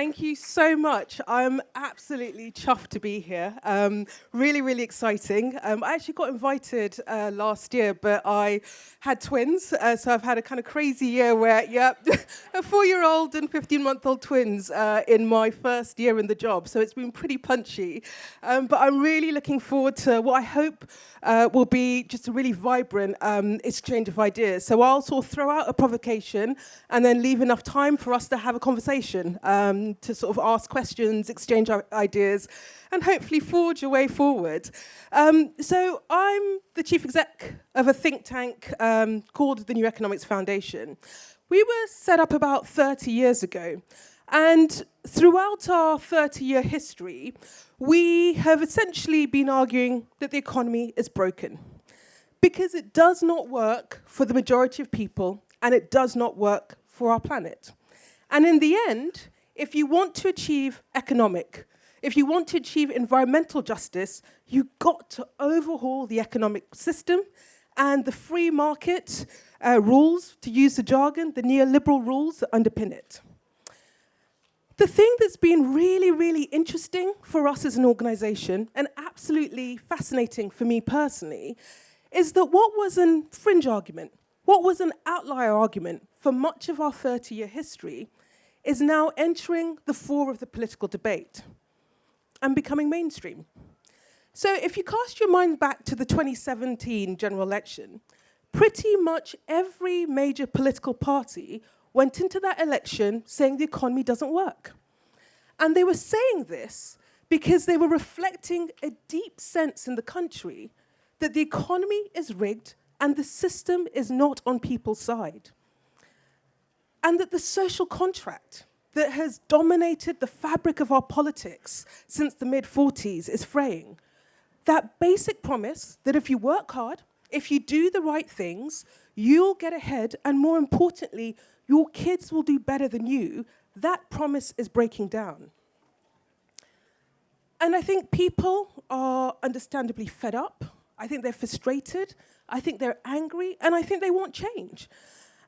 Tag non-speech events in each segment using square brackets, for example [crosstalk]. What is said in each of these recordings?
Thank you so much. I'm absolutely chuffed to be here. Um, really, really exciting. Um, I actually got invited uh, last year, but I had twins, uh, so I've had a kind of crazy year where, yep, [laughs] a four-year-old and 15-month-old twins uh, in my first year in the job, so it's been pretty punchy. Um, but I'm really looking forward to what I hope uh, will be just a really vibrant um, exchange of ideas. So I'll sort of throw out a provocation and then leave enough time for us to have a conversation, to sort of ask questions, exchange ideas, and hopefully forge a way forward. Um, so I'm the chief exec of a think tank um, called the New Economics Foundation. We were set up about 30 years ago. And throughout our 30-year history, we have essentially been arguing that the economy is broken because it does not work for the majority of people and it does not work for our planet. And in the end, if you want to achieve economic, if you want to achieve environmental justice, you've got to overhaul the economic system and the free market uh, rules, to use the jargon, the neoliberal rules that underpin it. The thing that's been really, really interesting for us as an organization and absolutely fascinating for me personally is that what was a fringe argument, what was an outlier argument for much of our 30-year history is now entering the fore of the political debate and becoming mainstream. So if you cast your mind back to the 2017 general election, pretty much every major political party went into that election saying the economy doesn't work. And they were saying this because they were reflecting a deep sense in the country that the economy is rigged and the system is not on people's side. And that the social contract that has dominated the fabric of our politics since the mid-40s is fraying. That basic promise that if you work hard, if you do the right things, you'll get ahead, and more importantly, your kids will do better than you, that promise is breaking down. And I think people are understandably fed up. I think they're frustrated. I think they're angry, and I think they want change.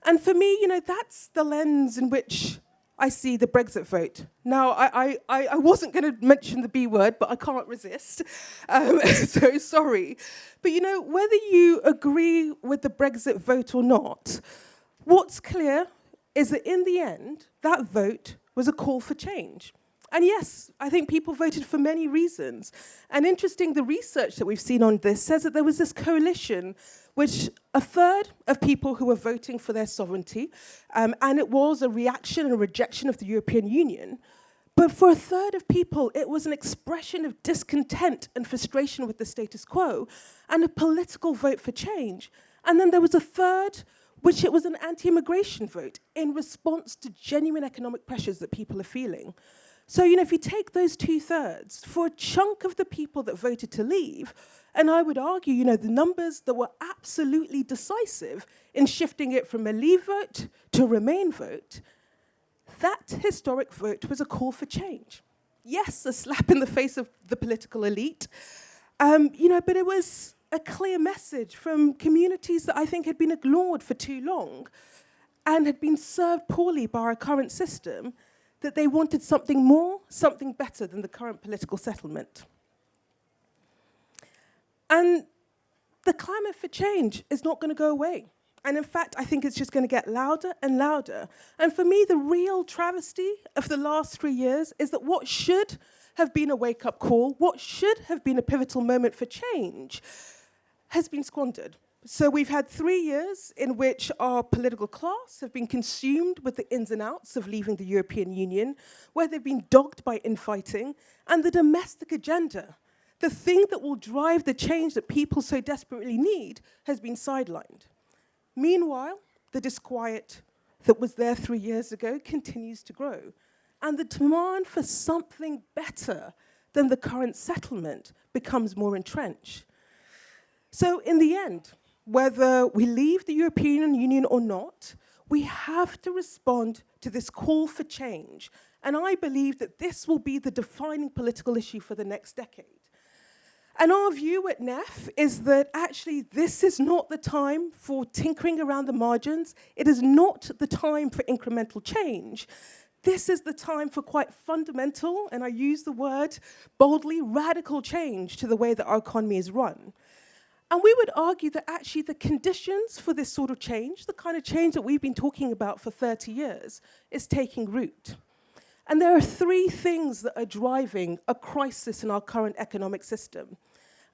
And for me, you know, that's the lens in which I see the Brexit vote. Now, I, I, I wasn't going to mention the B word, but I can't resist, um, [laughs] so sorry. But you know, whether you agree with the Brexit vote or not, what's clear is that in the end, that vote was a call for change. And yes, I think people voted for many reasons. And interesting, the research that we've seen on this says that there was this coalition which a third of people who were voting for their sovereignty, um, and it was a reaction and a rejection of the European Union, but for a third of people, it was an expression of discontent and frustration with the status quo and a political vote for change. And then there was a third, which it was an anti-immigration vote in response to genuine economic pressures that people are feeling. So, you know, if you take those two thirds, for a chunk of the people that voted to leave, and I would argue, you know, the numbers that were absolutely decisive in shifting it from a leave vote to remain vote, that historic vote was a call for change. Yes, a slap in the face of the political elite, um, you know, but it was a clear message from communities that I think had been ignored for too long and had been served poorly by our current system, that they wanted something more, something better than the current political settlement. And the climate for change is not going to go away. And in fact, I think it's just going to get louder and louder. And for me, the real travesty of the last three years is that what should have been a wake-up call, what should have been a pivotal moment for change, has been squandered. So we've had three years in which our political class have been consumed with the ins and outs of leaving the European Union, where they've been dogged by infighting, and the domestic agenda the thing that will drive the change that people so desperately need has been sidelined. Meanwhile, the disquiet that was there three years ago continues to grow. And the demand for something better than the current settlement becomes more entrenched. So in the end, whether we leave the European Union or not, we have to respond to this call for change. And I believe that this will be the defining political issue for the next decade. And our view at NEF is that actually this is not the time for tinkering around the margins. It is not the time for incremental change. this is the time for quite fundamental, and I use the word boldly, radical change to the way that our economy is run. And we would argue that actually the conditions for this sort of change, the kind of change that we've been talking about for 30 years, is taking root. And there are three things that are driving a crisis in our current economic system.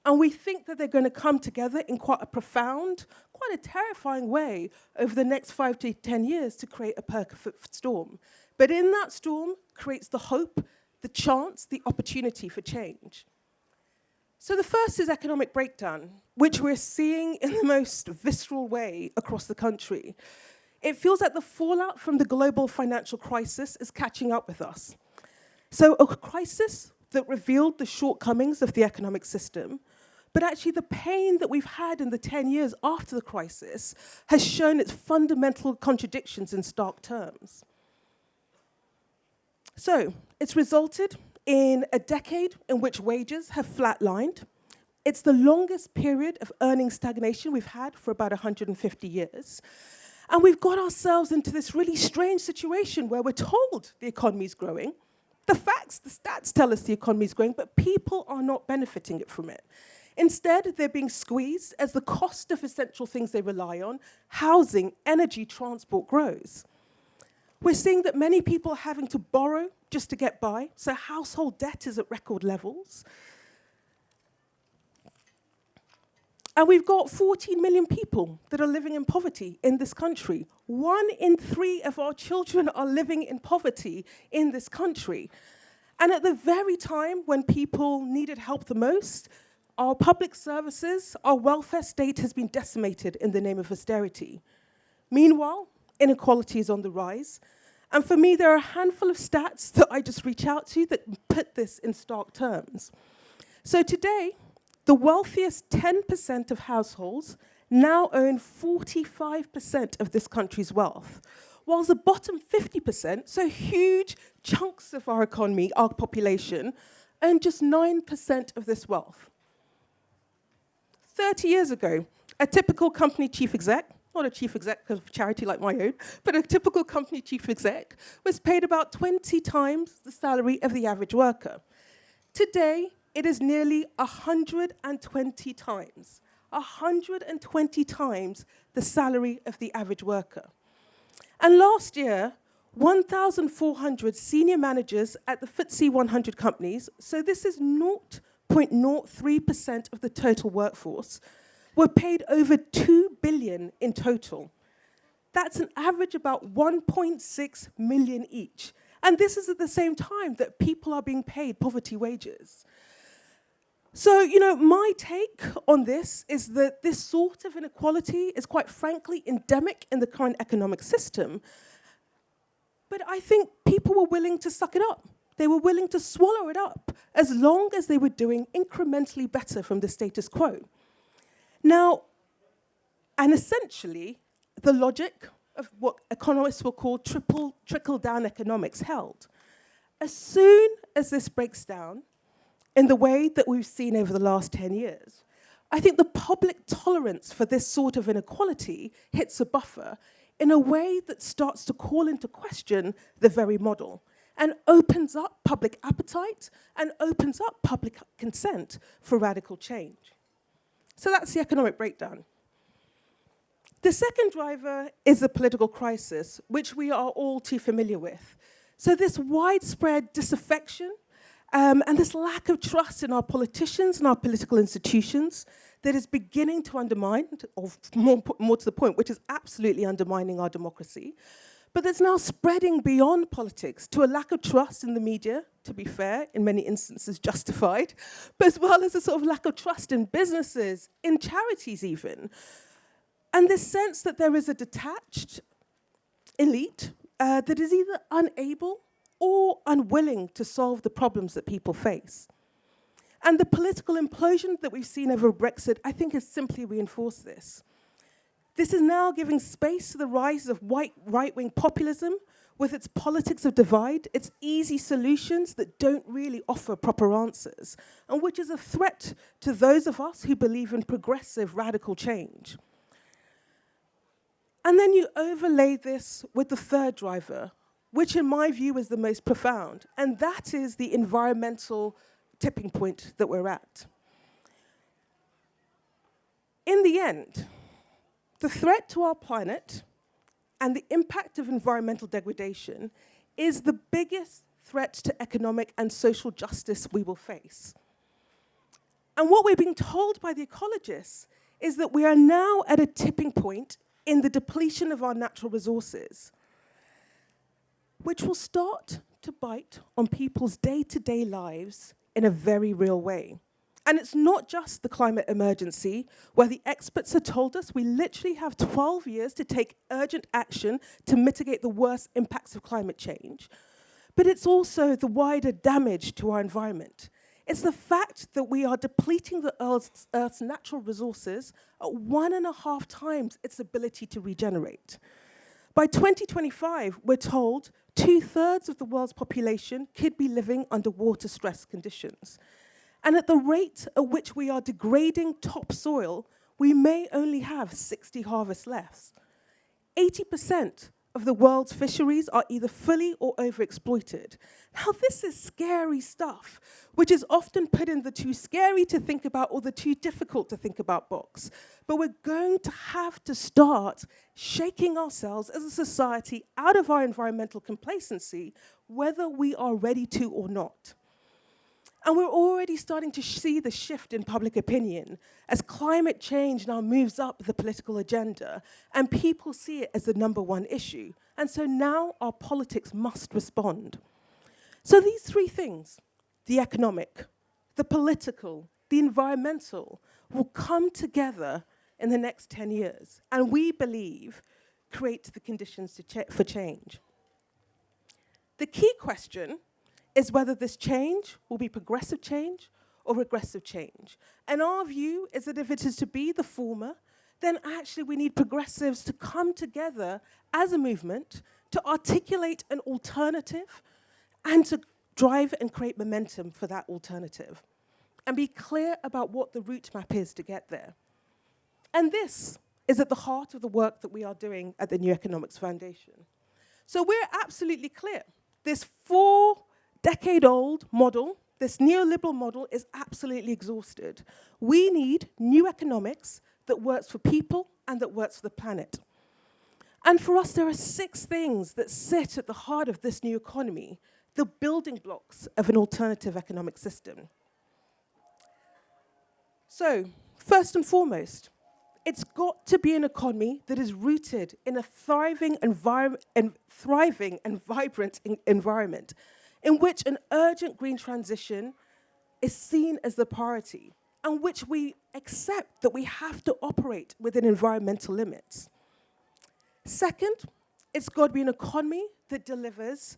And we think that they're going to come together in quite a profound, quite a terrifying way over the next five to 10 years to create a perfect storm. But in that storm creates the hope, the chance, the opportunity for change. So the first is economic breakdown, which we're seeing in the most visceral way across the country. It feels like the fallout from the global financial crisis is catching up with us. So a crisis that revealed the shortcomings of the economic system, but actually the pain that we've had in the 10 years after the crisis has shown its fundamental contradictions in stark terms. So it's resulted in a decade in which wages have flatlined. It's the longest period of earning stagnation we've had for about 150 years. And we've got ourselves into this really strange situation where we're told the economy is growing. The facts, the stats tell us the economy is growing, but people are not benefiting it from it. Instead, they're being squeezed as the cost of essential things they rely on, housing, energy, transport grows. We're seeing that many people are having to borrow just to get by, so household debt is at record levels. And we've got 14 million people that are living in poverty in this country. One in three of our children are living in poverty in this country. And at the very time when people needed help the most, our public services, our welfare state has been decimated in the name of austerity. Meanwhile, inequality is on the rise. And for me, there are a handful of stats that I just reach out to that put this in stark terms. So today, the wealthiest 10% of households now own 45% of this country's wealth, whilst the bottom 50%, so huge chunks of our economy, our population, own just 9% of this wealth. 30 years ago, a typical company chief exec, not a chief exec of charity like my own, but a typical company chief exec was paid about 20 times the salary of the average worker. Today, it is nearly 120 times, 120 times the salary of the average worker. And last year, 1,400 senior managers at the FTSE 100 companies, so this is 0.03% of the total workforce, were paid over 2 billion in total. That's an average about 1.6 million each. And this is at the same time that people are being paid poverty wages. So, you know, my take on this is that this sort of inequality is quite frankly endemic in the current economic system. But I think people were willing to suck it up. They were willing to swallow it up as long as they were doing incrementally better from the status quo. Now, and essentially, the logic of what economists will call triple, trickle-down economics held. As soon as this breaks down, in the way that we've seen over the last 10 years. I think the public tolerance for this sort of inequality hits a buffer in a way that starts to call into question the very model and opens up public appetite and opens up public consent for radical change. So that's the economic breakdown. The second driver is the political crisis, which we are all too familiar with. So this widespread disaffection um, and this lack of trust in our politicians and our political institutions that is beginning to undermine, or more, more to the point, which is absolutely undermining our democracy, but that's now spreading beyond politics to a lack of trust in the media, to be fair, in many instances justified, but as well as a sort of lack of trust in businesses, in charities even. And this sense that there is a detached elite uh, that is either unable or unwilling to solve the problems that people face. And the political implosion that we've seen over Brexit, I think, has simply reinforced this. This is now giving space to the rise of white right-wing populism with its politics of divide, its easy solutions that don't really offer proper answers, and which is a threat to those of us who believe in progressive radical change. And then you overlay this with the third driver, which in my view is the most profound, and that is the environmental tipping point that we're at. In the end, the threat to our planet and the impact of environmental degradation is the biggest threat to economic and social justice we will face. And what we're being told by the ecologists is that we are now at a tipping point in the depletion of our natural resources, which will start to bite on people's day-to-day -day lives in a very real way. And it's not just the climate emergency, where the experts have told us we literally have 12 years to take urgent action to mitigate the worst impacts of climate change. But it's also the wider damage to our environment. It's the fact that we are depleting the Earth's, Earth's natural resources at one and a half times its ability to regenerate. By 2025, we're told two-thirds of the world's population could be living under water stress conditions. And at the rate at which we are degrading topsoil, we may only have 60 harvests left. 80% of the world's fisheries are either fully or overexploited. Now, this is scary stuff, which is often put in the too scary to think about or the too difficult to think about box. But we're going to have to start shaking ourselves as a society out of our environmental complacency, whether we are ready to or not. And we're already starting to see the shift in public opinion as climate change now moves up the political agenda and people see it as the number one issue. And so now our politics must respond. So these three things, the economic, the political, the environmental, will come together in the next 10 years. And we believe create the conditions ch for change. The key question is whether this change will be progressive change or regressive change. And our view is that if it is to be the former, then actually we need progressives to come together as a movement to articulate an alternative and to drive and create momentum for that alternative and be clear about what the route map is to get there. And this is at the heart of the work that we are doing at the New Economics Foundation. So we're absolutely clear. This four decade-old model, this neoliberal model is absolutely exhausted. We need new economics that works for people and that works for the planet. And for us, there are six things that sit at the heart of this new economy, the building blocks of an alternative economic system. So, first and foremost, it's got to be an economy that is rooted in a thriving, and thriving and vibrant environment in which an urgent green transition is seen as the priority and which we accept that we have to operate within environmental limits. Second, it's got to be an economy that delivers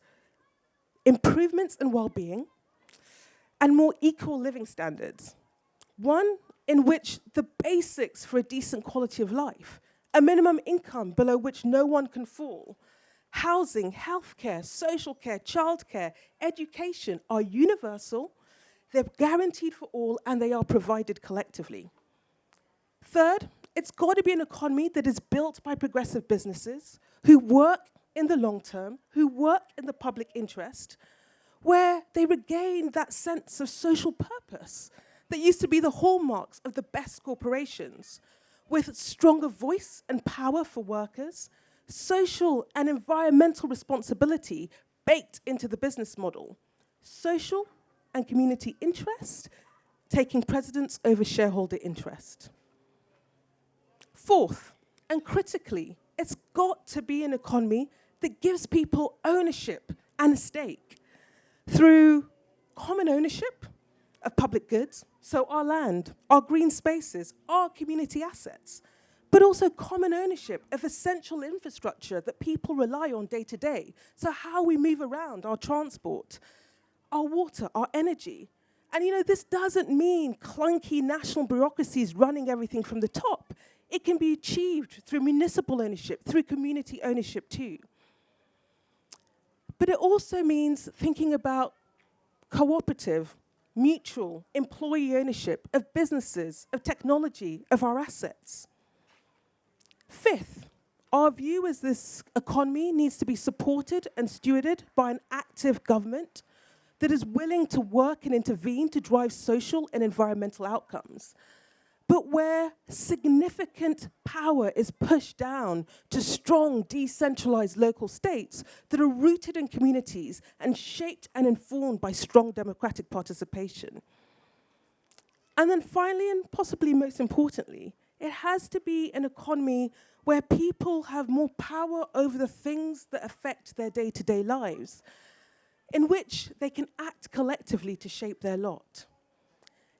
improvements in well-being and more equal living standards. One in which the basics for a decent quality of life, a minimum income below which no one can fall, housing, healthcare, social care, childcare, education are universal, they're guaranteed for all, and they are provided collectively. Third, it's got to be an economy that is built by progressive businesses who work in the long term, who work in the public interest, where they regain that sense of social purpose that used to be the hallmarks of the best corporations, with stronger voice and power for workers, social and environmental responsibility baked into the business model. Social and community interest taking precedence over shareholder interest. Fourth, and critically, it's got to be an economy that gives people ownership and a stake through common ownership of public goods, so our land, our green spaces, our community assets, but also common ownership of essential infrastructure that people rely on day to day. So how we move around, our transport, our water, our energy. And you know, this doesn't mean clunky national bureaucracies running everything from the top. It can be achieved through municipal ownership, through community ownership too. But it also means thinking about cooperative, mutual, employee ownership of businesses, of technology, of our assets. Fifth, our view is this economy needs to be supported and stewarded by an active government that is willing to work and intervene to drive social and environmental outcomes. But where significant power is pushed down to strong, decentralized local states that are rooted in communities and shaped and informed by strong democratic participation. And then finally, and possibly most importantly, it has to be an economy where people have more power over the things that affect their day-to-day -day lives, in which they can act collectively to shape their lot.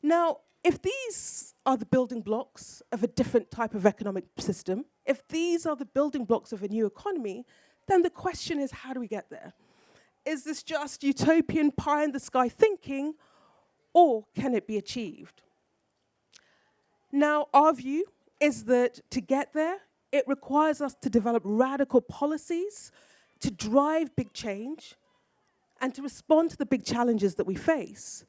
Now, if these are the building blocks of a different type of economic system, if these are the building blocks of a new economy, then the question is, how do we get there? Is this just utopian pie-in-the-sky thinking, or can it be achieved? Now, our view is that to get there, it requires us to develop radical policies to drive big change and to respond to the big challenges that we face.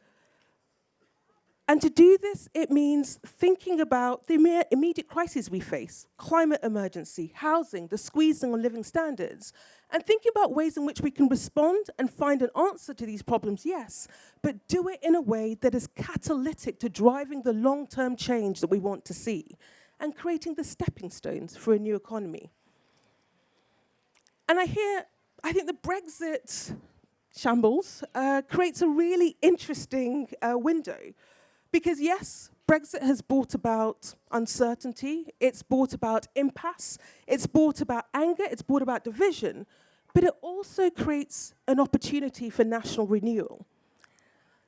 And to do this, it means thinking about the immediate crises we face, climate emergency, housing, the squeezing on living standards, and thinking about ways in which we can respond and find an answer to these problems, yes, but do it in a way that is catalytic to driving the long-term change that we want to see and creating the stepping stones for a new economy. And I hear, I think the Brexit shambles uh, creates a really interesting uh, window. Because yes, Brexit has brought about uncertainty, it's brought about impasse, it's brought about anger, it's brought about division, but it also creates an opportunity for national renewal.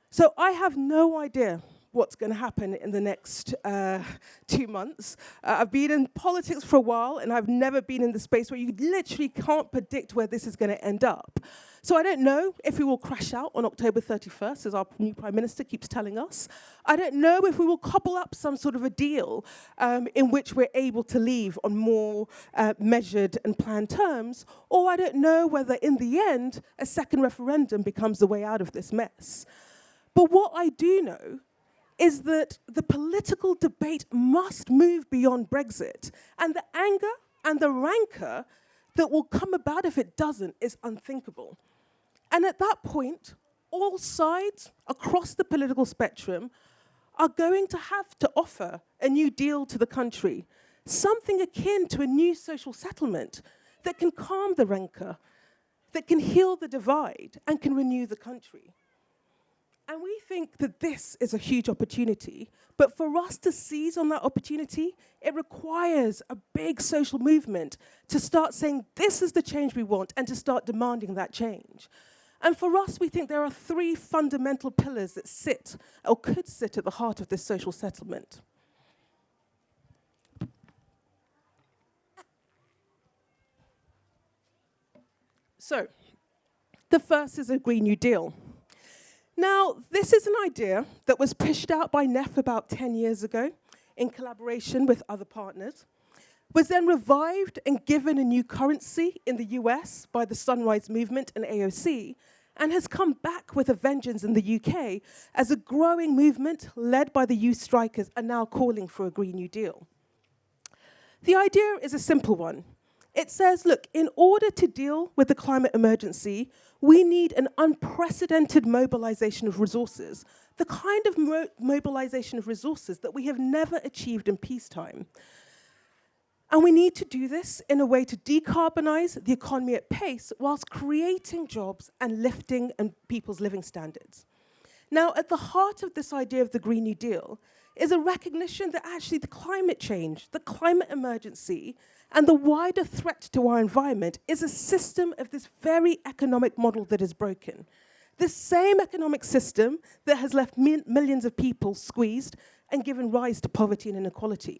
So I have no idea what's going to happen in the next uh, two months. Uh, I've been in politics for a while, and I've never been in the space where you literally can't predict where this is going to end up. So I don't know if we will crash out on October 31st, as our new Prime Minister keeps telling us. I don't know if we will cobble up some sort of a deal um, in which we're able to leave on more uh, measured and planned terms, or I don't know whether in the end a second referendum becomes the way out of this mess. But what I do know is that the political debate must move beyond Brexit. And the anger and the rancor that will come about if it doesn't is unthinkable. And at that point, all sides across the political spectrum are going to have to offer a new deal to the country, something akin to a new social settlement that can calm the rancor, that can heal the divide, and can renew the country. And we think that this is a huge opportunity, but for us to seize on that opportunity, it requires a big social movement to start saying, this is the change we want, and to start demanding that change. And for us, we think there are three fundamental pillars that sit, or could sit at the heart of this social settlement. So, the first is a Green New Deal. Now, this is an idea that was pushed out by NEF about 10 years ago in collaboration with other partners, was then revived and given a new currency in the US by the Sunrise Movement and AOC, and has come back with a vengeance in the UK as a growing movement led by the youth strikers are now calling for a Green New Deal. The idea is a simple one. It says, look, in order to deal with the climate emergency, we need an unprecedented mobilization of resources, the kind of mo mobilization of resources that we have never achieved in peacetime. And we need to do this in a way to decarbonize the economy at pace whilst creating jobs and lifting and people's living standards. Now, at the heart of this idea of the Green New Deal is a recognition that actually the climate change, the climate emergency, and the wider threat to our environment is a system of this very economic model that is broken. The same economic system that has left millions of people squeezed and given rise to poverty and inequality.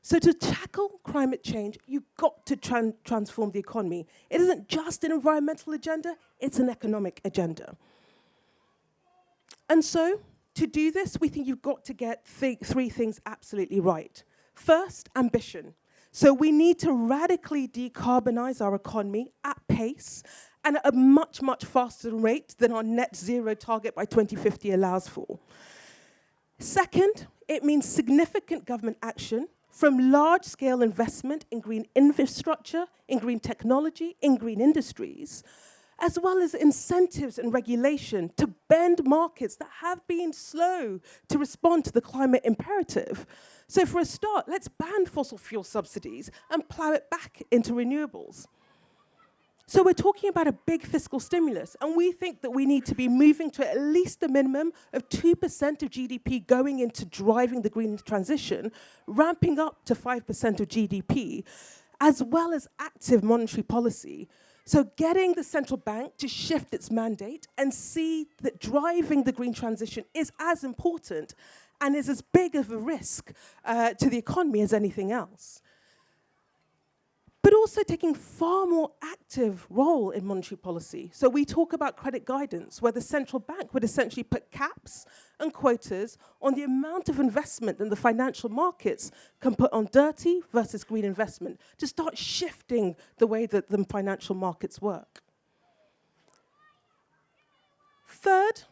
So to tackle climate change, you've got to tran transform the economy. It isn't just an environmental agenda, it's an economic agenda. And so, to do this, we think you've got to get th three things absolutely right. First, ambition. So we need to radically decarbonize our economy at pace and at a much, much faster rate than our net zero target by 2050 allows for. Second, it means significant government action from large-scale investment in green infrastructure, in green technology, in green industries, as well as incentives and regulation to bend markets that have been slow to respond to the climate imperative. So for a start, let's ban fossil fuel subsidies and plow it back into renewables. So we're talking about a big fiscal stimulus, and we think that we need to be moving to at least a minimum of 2% of GDP going into driving the green transition, ramping up to 5% of GDP, as well as active monetary policy. So getting the central bank to shift its mandate and see that driving the green transition is as important and is as big of a risk uh, to the economy as anything else also taking far more active role in monetary policy. So we talk about credit guidance, where the central bank would essentially put caps and quotas on the amount of investment that the financial markets can put on dirty versus green investment to start shifting the way that the financial markets work. Third,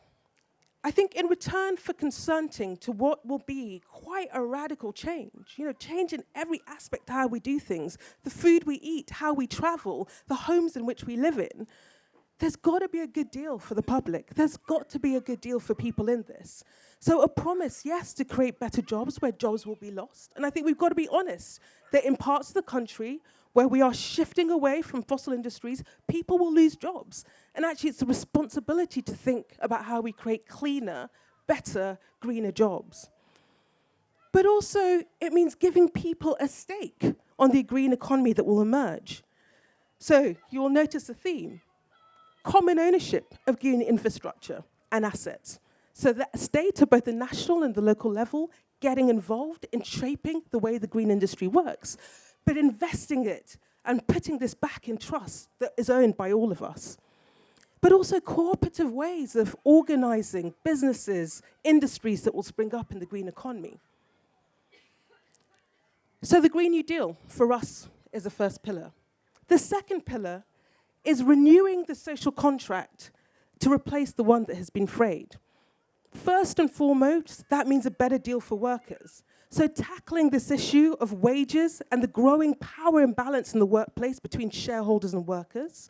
I think in return for consenting to what will be quite a radical change, you know, change in every aspect of how we do things, the food we eat, how we travel, the homes in which we live in, there's got to be a good deal for the public. There's got to be a good deal for people in this. So a promise, yes, to create better jobs where jobs will be lost. And I think we've got to be honest that in parts of the country where we are shifting away from fossil industries, people will lose jobs. And actually, it's a responsibility to think about how we create cleaner, better, greener jobs. But also, it means giving people a stake on the green economy that will emerge. So you'll notice a theme, common ownership of green infrastructure and assets. So that state at both the national and the local level getting involved in shaping the way the green industry works but investing it and putting this back in trust that is owned by all of us. But also cooperative ways of organizing businesses, industries that will spring up in the green economy. So the Green New Deal, for us, is the first pillar. The second pillar is renewing the social contract to replace the one that has been frayed. First and foremost, that means a better deal for workers. So tackling this issue of wages and the growing power imbalance in the workplace between shareholders and workers,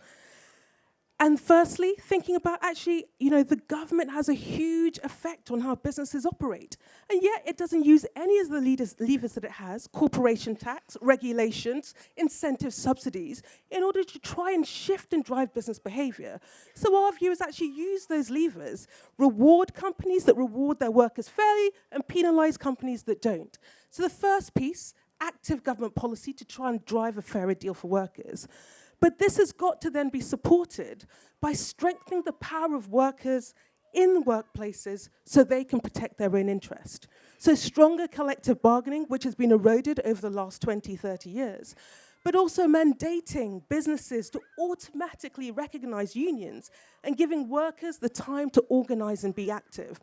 and firstly, thinking about actually, you know, the government has a huge effect on how businesses operate. And yet it doesn't use any of the leaders, levers that it has, corporation tax, regulations, incentive subsidies, in order to try and shift and drive business behavior. So our view is actually use those levers, reward companies that reward their workers fairly and penalize companies that don't. So the first piece, active government policy to try and drive a fairer deal for workers. But this has got to then be supported by strengthening the power of workers in workplaces so they can protect their own interest. So stronger collective bargaining, which has been eroded over the last 20, 30 years, but also mandating businesses to automatically recognize unions and giving workers the time to organize and be active.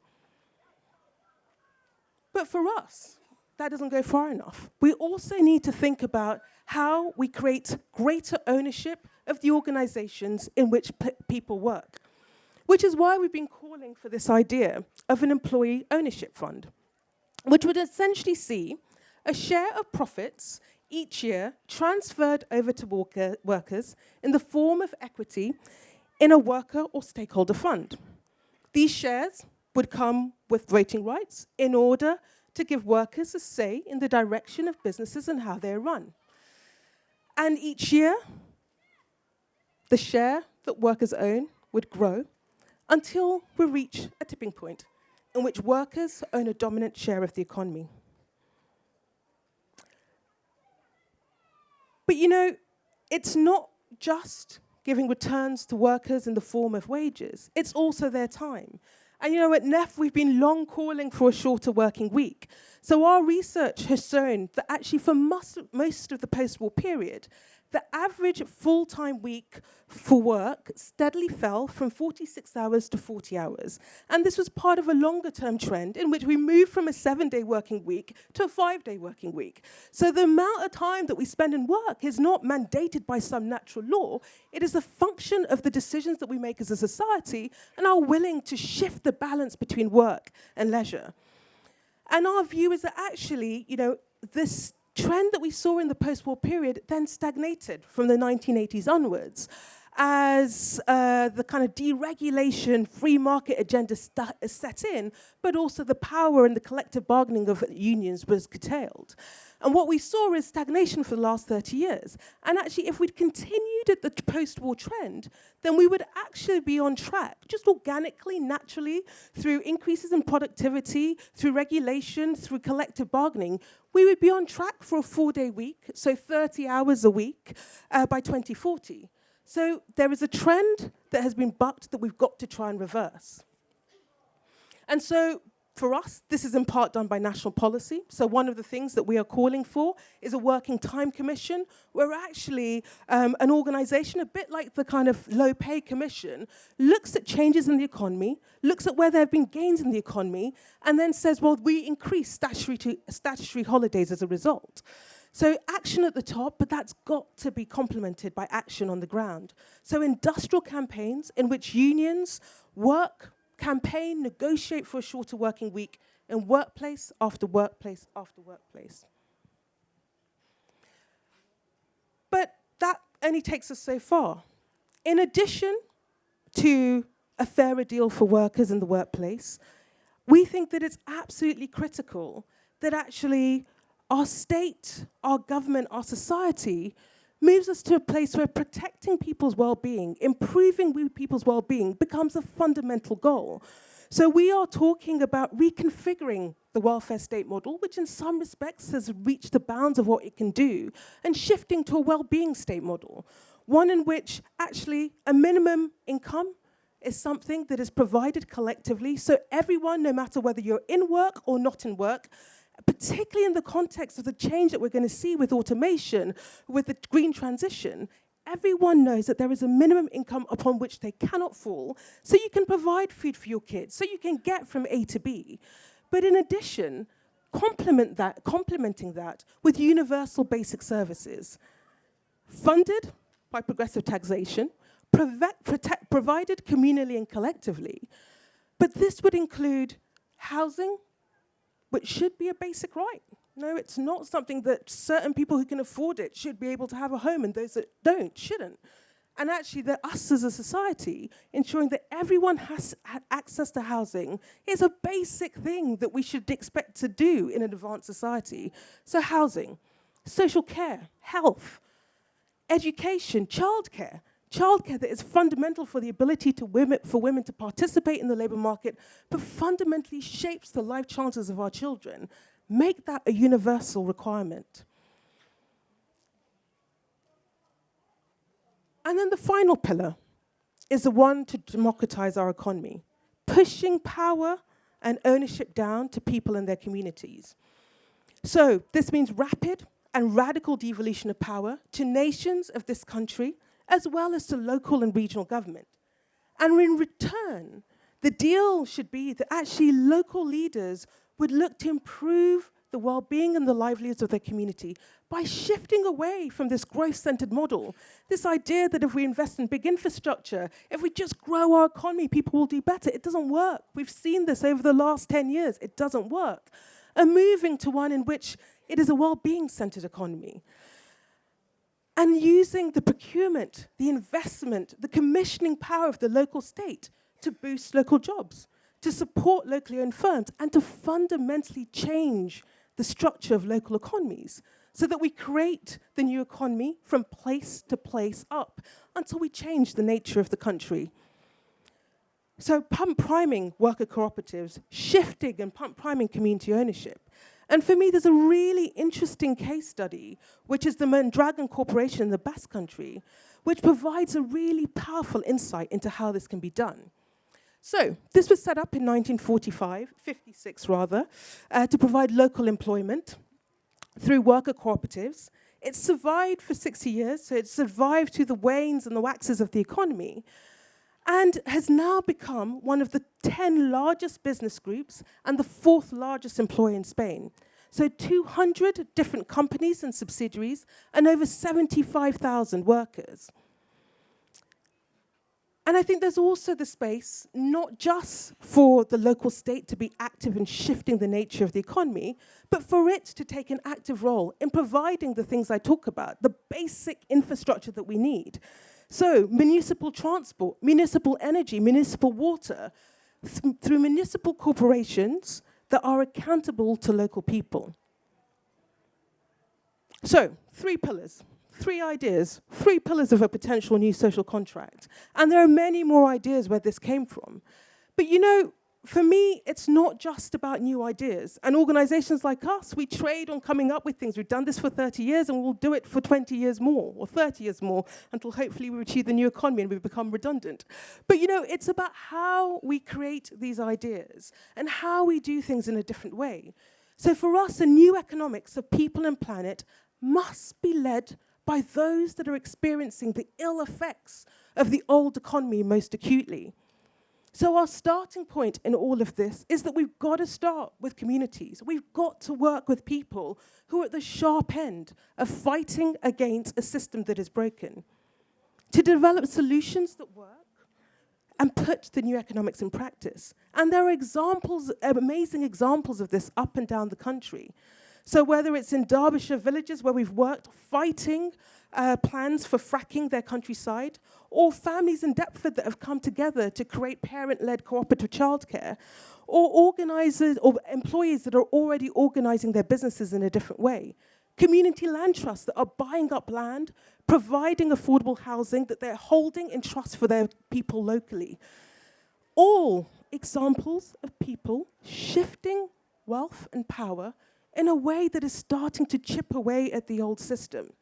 But for us, that doesn't go far enough. We also need to think about how we create greater ownership of the organizations in which people work, which is why we've been calling for this idea of an employee ownership fund, which would essentially see a share of profits each year transferred over to worker workers in the form of equity in a worker or stakeholder fund. These shares would come with voting rights in order to give workers a say in the direction of businesses and how they're run. And each year, the share that workers own would grow until we reach a tipping point in which workers own a dominant share of the economy. But you know, it's not just giving returns to workers in the form of wages, it's also their time. And you know, at NEF, we've been long calling for a shorter working week. So our research has shown that actually for most, of the post-war period, the average full-time week for work steadily fell from 46 hours to 40 hours. And this was part of a longer-term trend in which we moved from a seven-day working week to a five-day working week. So the amount of time that we spend in work is not mandated by some natural law. It is a function of the decisions that we make as a society and are willing to shift the balance between work and leisure. And our view is that actually, you know, this trend that we saw in the post-war period then stagnated from the 1980s onwards as uh, the kind of deregulation, free market agenda set in, but also the power and the collective bargaining of unions was curtailed. And what we saw is stagnation for the last 30 years. And actually, if we'd continued at the post-war trend, then we would actually be on track, just organically, naturally, through increases in productivity, through regulation, through collective bargaining, we would be on track for a four-day week, so 30 hours a week uh, by 2040. So there is a trend that has been bucked that we've got to try and reverse. And so for us, this is in part done by national policy. So one of the things that we are calling for is a working time commission, where actually um, an organization, a bit like the kind of low pay commission, looks at changes in the economy, looks at where there have been gains in the economy, and then says, well, we increase statutory, statutory holidays as a result. So action at the top, but that's got to be complemented by action on the ground. So industrial campaigns in which unions work, campaign, negotiate for a shorter working week in workplace after workplace after workplace. But that only takes us so far. In addition to a fairer deal for workers in the workplace, we think that it's absolutely critical that actually our state, our government, our society moves us to a place where protecting people's well-being, improving people's well-being becomes a fundamental goal. So we are talking about reconfiguring the welfare state model, which in some respects has reached the bounds of what it can do, and shifting to a well-being state model, one in which actually a minimum income is something that is provided collectively, so everyone, no matter whether you're in work or not in work, particularly in the context of the change that we're going to see with automation, with the green transition, everyone knows that there is a minimum income upon which they cannot fall, so you can provide food for your kids, so you can get from A to B. But in addition, complement that, complementing that with universal basic services, funded by progressive taxation, provided communally and collectively, but this would include housing, which should be a basic right. No, it's not something that certain people who can afford it should be able to have a home and those that don't shouldn't. And actually, that us as a society, ensuring that everyone has access to housing is a basic thing that we should expect to do in an advanced society. So housing, social care, health, education, childcare, childcare that is fundamental for the ability women, for women to participate in the labor market, but fundamentally shapes the life chances of our children. Make that a universal requirement. And then the final pillar is the one to democratize our economy, pushing power and ownership down to people and their communities. So this means rapid and radical devolution of power to nations of this country as well as to local and regional government. And in return, the deal should be that actually local leaders would look to improve the well-being and the livelihoods of their community by shifting away from this growth-centered model. This idea that if we invest in big infrastructure, if we just grow our economy, people will do better. It doesn't work. We've seen this over the last 10 years. It doesn't work. And moving to one in which it is a well-being centered economy and using the procurement, the investment, the commissioning power of the local state to boost local jobs, to support locally owned firms, and to fundamentally change the structure of local economies so that we create the new economy from place to place up until we change the nature of the country. So pump priming worker cooperatives, shifting and pump priming community ownership, and for me, there's a really interesting case study, which is the Mondragon Corporation in the Basque Country, which provides a really powerful insight into how this can be done. So this was set up in 1945, 56 rather, uh, to provide local employment through worker cooperatives. It survived for 60 years, so it survived through the wanes and the waxes of the economy, and has now become one of the 10 largest business groups and the fourth largest employer in Spain. So 200 different companies and subsidiaries and over 75,000 workers. And I think there's also the space, not just for the local state to be active in shifting the nature of the economy, but for it to take an active role in providing the things I talk about, the basic infrastructure that we need. So municipal transport, municipal energy, municipal water, th through municipal corporations that are accountable to local people. So, three pillars three ideas, three pillars of a potential new social contract. And there are many more ideas where this came from. But you know, for me, it's not just about new ideas. And organizations like us, we trade on coming up with things. We've done this for 30 years and we'll do it for 20 years more or 30 years more until hopefully we achieve the new economy and we become redundant. But you know, it's about how we create these ideas and how we do things in a different way. So for us, a new economics of people and planet must be led by those that are experiencing the ill effects of the old economy most acutely. So our starting point in all of this is that we've got to start with communities. We've got to work with people who are at the sharp end of fighting against a system that is broken. To develop solutions that work and put the new economics in practice. And there are examples, amazing examples of this up and down the country. So whether it's in Derbyshire villages where we've worked fighting uh, plans for fracking their countryside, or families in Deptford that have come together to create parent-led cooperative childcare, or organizers or employees that are already organizing their businesses in a different way. Community land trusts that are buying up land, providing affordable housing that they're holding in trust for their people locally. All examples of people shifting wealth and power in a way that is starting to chip away at the old system.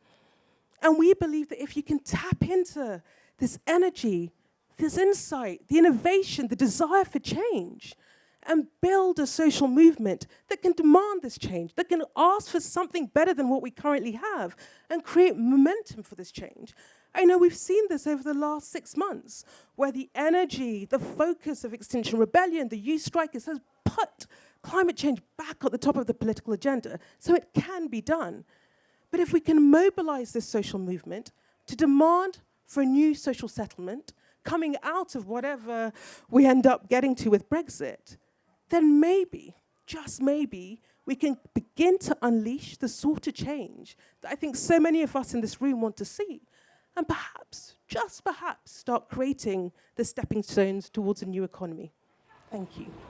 And we believe that if you can tap into this energy, this insight, the innovation, the desire for change, and build a social movement that can demand this change, that can ask for something better than what we currently have, and create momentum for this change. I know we've seen this over the last six months, where the energy, the focus of Extinction Rebellion, the youth strikers has put climate change back at the top of the political agenda. So it can be done. But if we can mobilize this social movement to demand for a new social settlement coming out of whatever we end up getting to with Brexit, then maybe, just maybe, we can begin to unleash the sort of change that I think so many of us in this room want to see. And perhaps, just perhaps, start creating the stepping stones towards a new economy. Thank you.